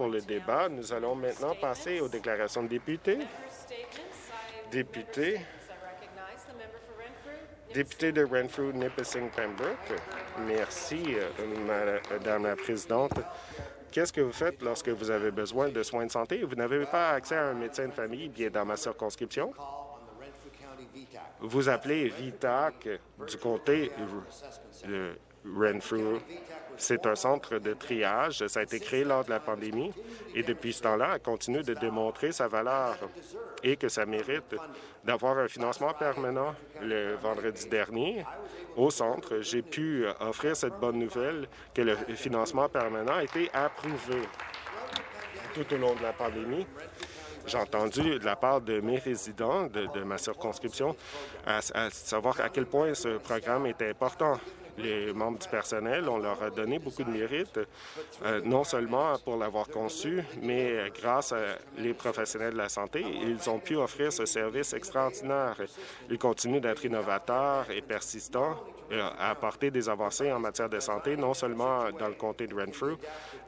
pour le débat. Nous allons maintenant passer aux déclarations de députés. Député, député de Renfrew, Nipissing, Pembroke. Merci, euh, Madame la Présidente. Qu'est-ce que vous faites lorsque vous avez besoin de soins de santé? Vous n'avez pas accès à un médecin de famille? Bien, dans ma circonscription, vous appelez VITAC du comté de Renfrew. C'est un centre de triage. Ça a été créé lors de la pandémie et depuis ce temps-là, elle continue de démontrer sa valeur et que ça mérite d'avoir un financement permanent. Le vendredi dernier, au centre, j'ai pu offrir cette bonne nouvelle que le financement permanent a été approuvé tout au long de la pandémie. J'ai entendu de la part de mes résidents de, ma circonscription à, savoir à quel point ce programme était important les membres du personnel. On leur a donné beaucoup de mérite, euh, non seulement pour l'avoir conçu, mais grâce à les professionnels de la santé, ils ont pu offrir ce service extraordinaire. Ils continuent d'être innovateurs et persistants euh, à apporter des avancées en matière de santé, non seulement dans le comté de Renfrew,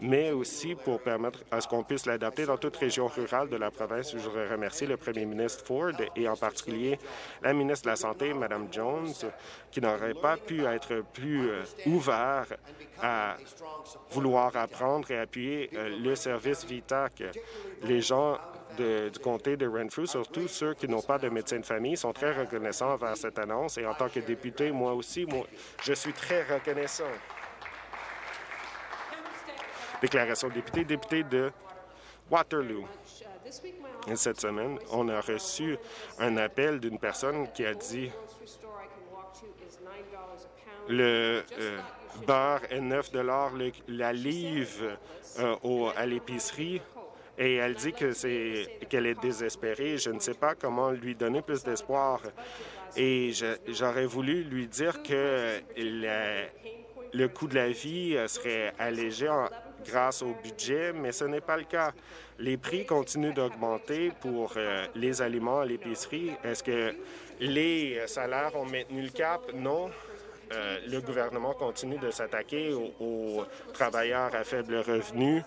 mais aussi pour permettre à ce qu'on puisse l'adapter dans toute région rurale de la province. Je voudrais remercier le premier ministre Ford et en particulier la ministre de la Santé, Mme Jones, qui n'aurait pas pu être plus euh, ouvert à vouloir apprendre et appuyer euh, le service VITAC. Les gens du comté de Renfrew, surtout ceux qui n'ont pas de médecin de famille, sont très reconnaissants envers cette annonce. Et en tant que député, moi aussi, je suis très reconnaissant. Déclaration de député, député de Waterloo. cette semaine, on a reçu un appel d'une personne qui a dit le euh, beurre est 9 la livre euh, à l'épicerie et elle dit que c'est qu'elle est désespérée. Je ne sais pas comment lui donner plus d'espoir. Et j'aurais voulu lui dire que le coût de la vie serait allégé grâce au budget, mais ce n'est pas le cas. Les prix continuent d'augmenter pour euh, les aliments à l'épicerie. Est-ce que les salaires ont maintenu le cap? Non. Euh, le gouvernement continue de s'attaquer aux, travailleurs à faible revenu.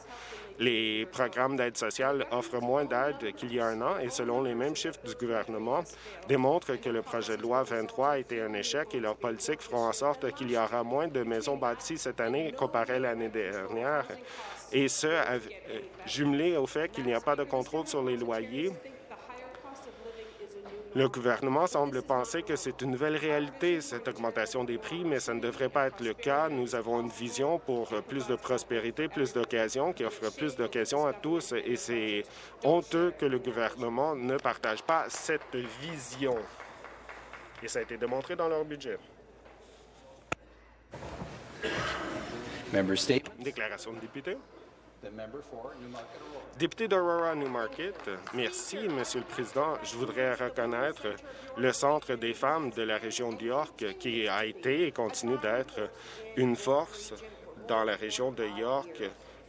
Les programmes d'aide sociale offrent moins d'aide qu'il y a un an et selon les mêmes chiffres du gouvernement, démontrent que le projet de loi 23 a été un échec et leurs politiques feront en sorte qu'il y aura moins de maisons bâties cette année comparé à l'année dernière. Et ce, euh, jumelé au fait qu'il n'y a pas de contrôle sur les loyers le gouvernement semble penser que c'est une nouvelle réalité, cette augmentation des prix, mais ça ne devrait pas être le cas. Nous avons une vision pour plus de prospérité, plus d'occasions, qui offre plus d'occasions à tous, et c'est honteux que le gouvernement ne partage pas cette vision. Et ça a été démontré dans leur budget. Déclaration de député. Député d'Aurora Newmarket, merci, Monsieur le Président. Je voudrais reconnaître le Centre des femmes de la région de York qui a été et continue d'être une force dans la région de York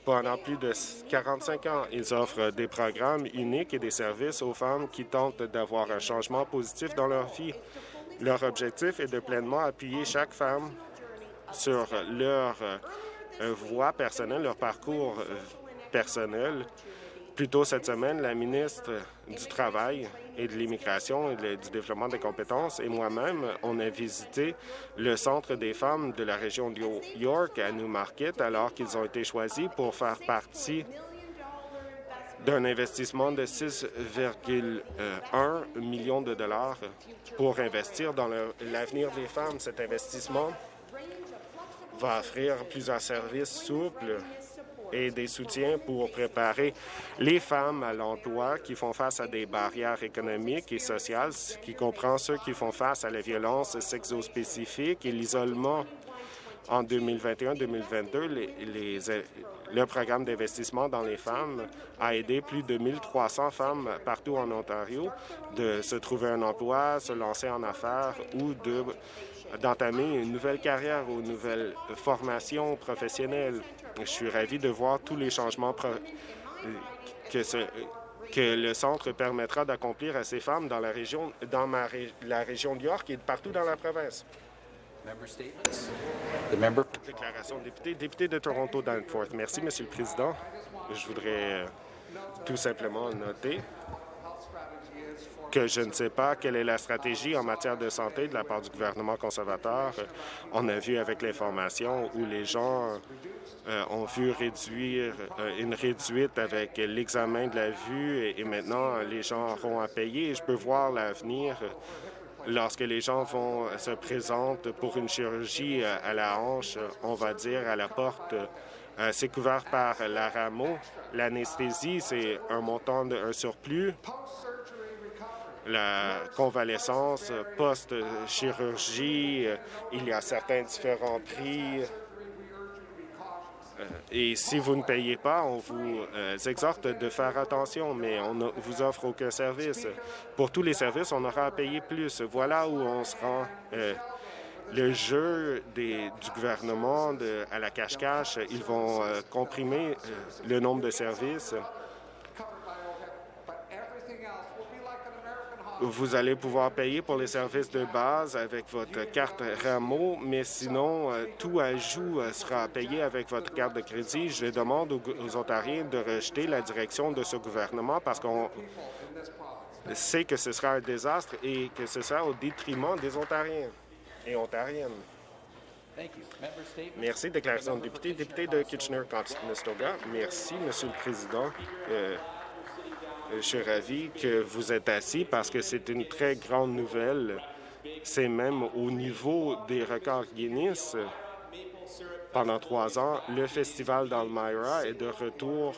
pendant plus de 45 ans. Ils offrent des programmes uniques et des services aux femmes qui tentent d'avoir un changement positif dans leur vie. Leur objectif est de pleinement appuyer chaque femme sur leur euh, voie personnelle, leur parcours euh, personnel. Plus tôt cette semaine, la ministre du Travail et de l'Immigration et du Développement des compétences et moi-même, on a visité le Centre des femmes de la région de York à Newmarket alors qu'ils ont été choisis pour faire partie d'un investissement de 6,1 millions de dollars pour investir dans l'avenir des femmes. Cet investissement va offrir plusieurs services souples et des soutiens pour préparer les femmes à l'emploi qui font face à des barrières économiques et sociales, qui comprend ceux qui font face à la violence sexospécifique et l'isolement. En 2021-2022, le programme d'investissement dans les femmes a aidé plus de 1300 femmes partout en Ontario de se trouver un emploi, se lancer en affaires ou de d'entamer une nouvelle carrière ou une nouvelle formation professionnelle. Je suis ravi de voir tous les changements que, que le centre permettra d'accomplir à ces femmes dans la région, dans ma, la région de York et partout dans la province. Déclaration de député, député de Toronto Danforth. Merci, Monsieur le Président. Je voudrais euh, tout simplement noter que je ne sais pas quelle est la stratégie en matière de santé de la part du gouvernement conservateur. On a vu avec l'information où les gens euh, ont vu réduire euh, une réduite avec l'examen de la vue et, maintenant les gens auront à payer. Je peux voir l'avenir lorsque les gens vont se présentent pour une chirurgie à la hanche, on va dire à la porte euh, c'est couvert par la rameau. L'anesthésie, c'est un montant, de, un surplus. La convalescence, post-chirurgie, euh, il y a certains différents prix. Euh, et si vous ne payez pas, on vous exhorte de faire attention, mais on ne vous offre aucun service. Pour tous les services, on aura à payer plus. Voilà où on se rend le jeu du gouvernement à la cache-cache. Ils vont euh, comprimer euh, le nombre de services. Vous allez pouvoir payer pour les services de base avec votre carte Rameau, mais sinon, euh, tout ajout sera payé avec votre carte de crédit. Je demande aux Ontariens de rejeter la direction de ce gouvernement parce qu'on sait que ce sera un désastre et que ce sera au détriment des Ontariens et ontarienne. Merci. Déclaration de député. Député de Kitchener-Conestoga. Merci, Monsieur le Président. Euh, je suis ravi que vous êtes assis parce que c'est une très grande nouvelle. C'est même au niveau des records Guinness. Pendant trois ans, le festival d'Almira est de retour.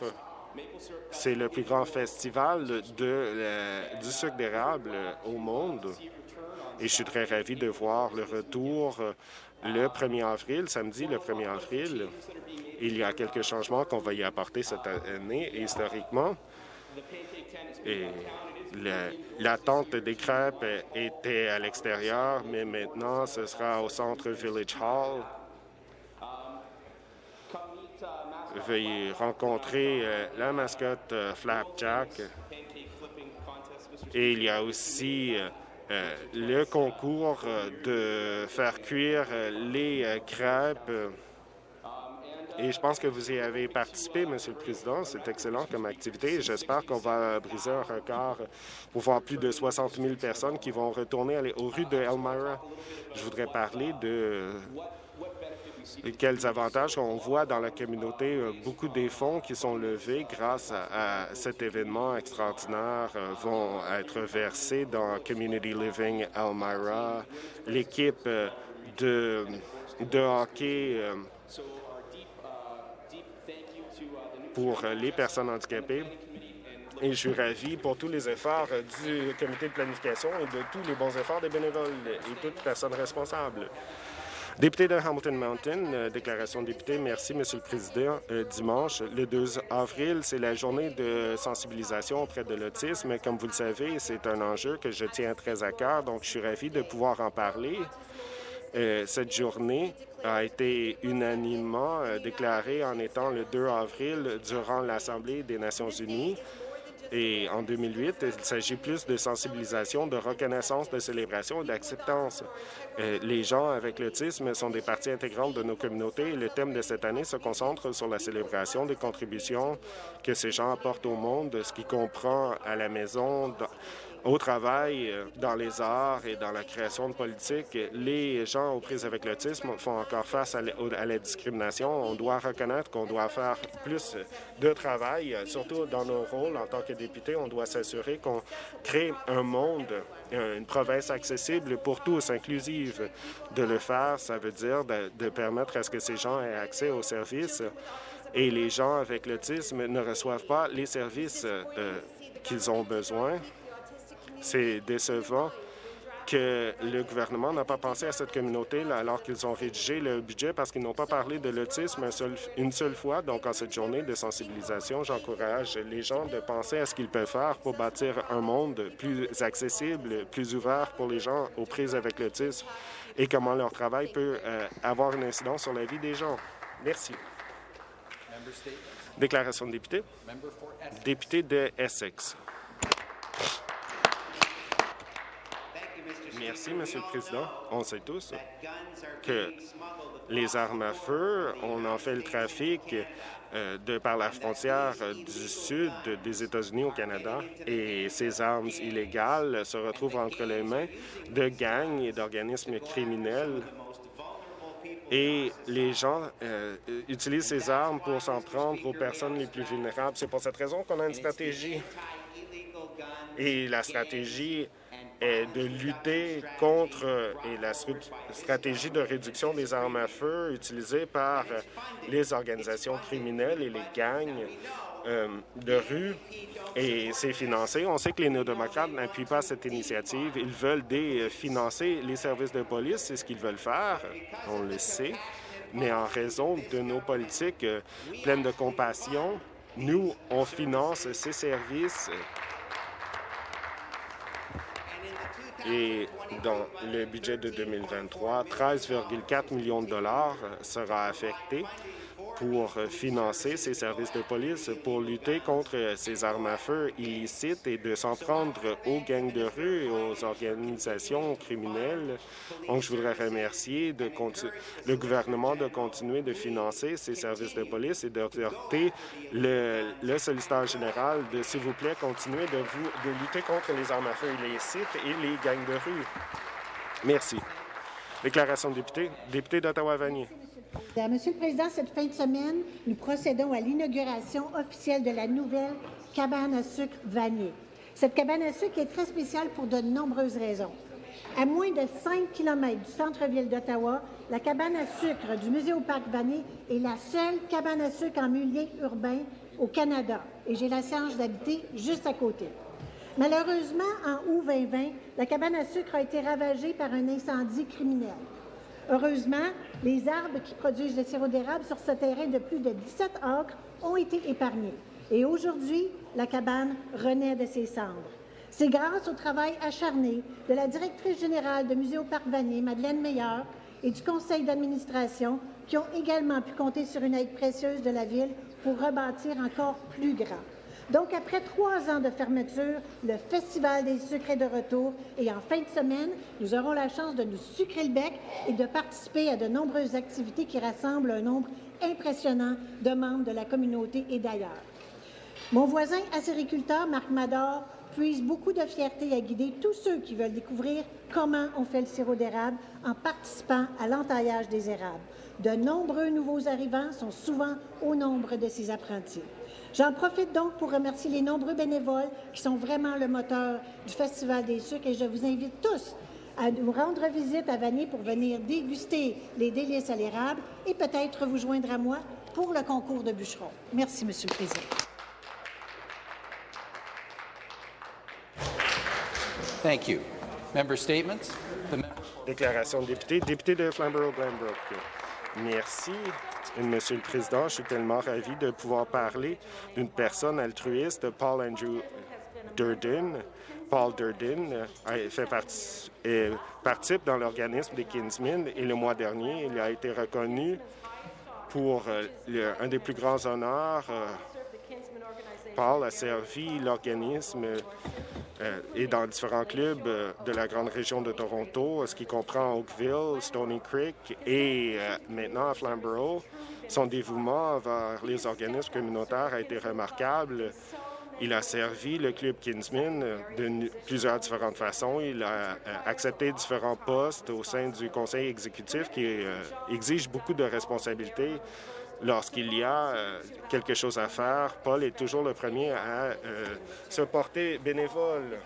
C'est le plus grand festival du sucre d'érable au monde. Et je suis très ravi de voir le retour euh, le 1er avril, samedi le 1er avril. Il y a quelques changements qu'on va y apporter cette année. Historiquement, et l'attente des crêpes était à l'extérieur, mais maintenant, ce sera au centre Village Hall. Veuillez rencontrer euh, la mascotte euh, Flapjack. Et il y a aussi euh, le concours de faire cuire les crêpes. Et je pense que vous y avez participé, Monsieur le Président. C'est excellent comme activité. J'espère qu'on va briser un record pour voir plus de 60 000 personnes qui vont retourner aux rues de Elmira. Je voudrais parler de quels avantages on voit dans la communauté. Euh, beaucoup des fonds qui sont levés grâce à, cet événement extraordinaire euh, vont être versés dans Community Living Elmira. L'équipe euh, de, de hockey pour les personnes handicapées. Et je suis ravi pour tous les efforts du comité de planification et de tous les bons efforts des bénévoles et toutes personnes responsables. Député de Hamilton Mountain, euh, déclaration de député. Merci, Monsieur le Président. Euh, dimanche, le 2 avril, c'est la journée de sensibilisation auprès de l'autisme. Comme vous le savez, c'est un enjeu que je tiens très à cœur, donc je suis ravi de pouvoir en parler. Euh, cette journée a été unanimement déclarée en étant le 2 avril durant l'Assemblée des Nations unies. Et en 2008, il s'agit plus de sensibilisation, de reconnaissance, de célébration et d'acceptance. Euh, les gens avec l'autisme sont des parties intégrantes de nos communautés et le thème de cette année se concentre sur la célébration des contributions que ces gens apportent au monde, ce qui comprend à la maison, au travail, euh, dans les arts et dans la création de politique, les gens aux prises avec l'autisme font encore face à la discrimination. On doit reconnaître qu'on doit faire plus de travail, surtout dans nos rôles en tant que députés. On doit s'assurer qu'on crée un monde, une province accessible pour tous, inclusive. De le faire, ça veut dire de, permettre à ce que ces gens aient accès aux services et les gens avec l'autisme ne reçoivent pas les services euh, qu'ils ont besoin c'est décevant que le gouvernement n'a pas pensé à cette communauté alors qu'ils ont rédigé le budget parce qu'ils n'ont pas parlé de l'autisme une seule fois. Donc, en cette journée de sensibilisation, j'encourage les gens de penser à ce qu'ils peuvent faire pour bâtir un monde plus accessible, plus ouvert pour les gens aux prises avec l'autisme et comment leur travail peut euh, avoir une incidence sur la vie des gens. Merci. Déclaration de député. Député de Essex. Merci, Monsieur le Président. On sait tous que les armes à feu, on en fait le trafic euh, de par la frontière du sud des États-Unis au Canada et ces armes illégales se retrouvent entre les mains de gangs et d'organismes criminels et les gens euh, utilisent ces armes pour s'en prendre aux personnes les plus vulnérables. C'est pour cette raison qu'on a une stratégie. Et la stratégie est de lutter contre et la stratégie de réduction des armes à feu utilisées par les organisations criminelles et les gangs euh, de rue et c'est financé. On sait que les néo-démocrates n'appuient pas cette initiative. Ils veulent définancer les services de police, c'est ce qu'ils veulent faire, on le sait. Mais en raison de nos politiques euh, pleines de compassion, nous, on finance ces services et dans le budget de 2023, 13,4 millions de dollars sera affecté pour financer ces services de police pour lutter contre ces armes à feu illicites et de s'en prendre aux gangs de rue et aux organisations criminelles. Donc, je voudrais remercier de le gouvernement de continuer de financer ces services de police et d'exhorter le, le solliciteur général de, s'il vous plaît, continuer de, de lutter contre les armes à feu illicites et les gangs de rue. Merci. Déclaration de député. Député d'Ottawa-Vanier. Monsieur le Président, cette fin de semaine, nous procédons à l'inauguration officielle de la nouvelle cabane à sucre Vanier. Cette cabane à sucre est très spéciale pour de nombreuses raisons. À moins de 5 km du centre-ville d'Ottawa, la cabane à sucre du Musée au Parc Vanier est la seule cabane à sucre en milieu urbain au Canada et j'ai la chance d'habiter juste à côté. Malheureusement, en août 2020, la cabane à sucre a été ravagée par un incendie criminel. Heureusement, les arbres qui produisent le sirop d'érable sur ce terrain de plus de 17 acres ont été épargnés. Et aujourd'hui, la cabane renaît de ses cendres. C'est grâce au travail acharné de la directrice générale de Musée au Parc Vanier, Madeleine Meilleur, et du conseil d'administration, qui ont également pu compter sur une aide précieuse de la Ville pour rebâtir encore plus grand. Donc, après trois ans de fermeture, le Festival des sucres est de retour et en fin de semaine, nous aurons la chance de nous sucrer le bec et de participer à de nombreuses activités qui rassemblent un nombre impressionnant de membres de la communauté et d'ailleurs. Mon voisin acériculteur, Marc Mador, puise beaucoup de fierté à guider tous ceux qui veulent découvrir comment on fait le sirop d'érable en participant à l'entaillage des érables. De nombreux nouveaux arrivants sont souvent au nombre de ces apprentis. J'en profite donc pour remercier les nombreux bénévoles qui sont vraiment le moteur du Festival des sucres et je vous invite tous à nous rendre visite à Vanier pour venir déguster les délices à l'érable et peut-être vous joindre à moi pour le concours de bûcherons. Merci, Monsieur le Président. Thank you. Member statements? Déclaration de député. Député de Flamborough-Glanbrook. Merci. Monsieur le Président, je suis tellement ravi de pouvoir parler d'une personne altruiste, Paul Andrew Durden. Paul Durden euh, fait partie, participe dans l'organisme des Kinsmen et le mois dernier, il a été reconnu pour euh, un des plus grands honneurs. Euh, Paul a servi l'organisme et dans différents clubs de la grande région de Toronto, ce qui comprend Oakville, Stony Creek et maintenant Flamborough. Son dévouement vers les organismes communautaires a été remarquable. Il a servi le Club Kinsman de plusieurs différentes façons. Il a euh, accepté différents postes au sein du conseil exécutif qui euh, exige beaucoup de responsabilités. Lorsqu'il y a euh, quelque chose à faire, Paul est toujours le premier à se porter bénévole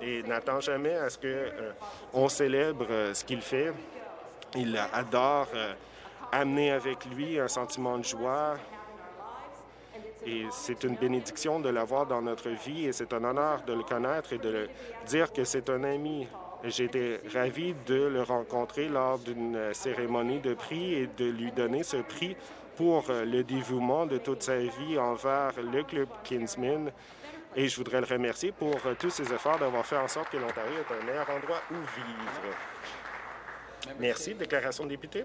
et n'attend jamais à ce qu'on célèbre ce qu'il fait. Il adore amener avec lui un sentiment de joie. Et c'est une bénédiction de l'avoir dans notre vie et c'est un honneur de le connaître et de le dire que c'est un ami. J'ai été ravi de le rencontrer lors d'une cérémonie de prix et de lui donner ce prix pour le dévouement de toute sa vie envers le Club Kinsman. Et je voudrais le remercier pour tous ses efforts d'avoir fait en sorte que l'Ontario est un meilleur endroit où vivre. Merci. Déclaration de député.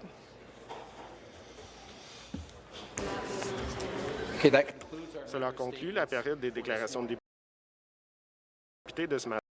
Cela conclut la période des déclarations de députés de ce matin.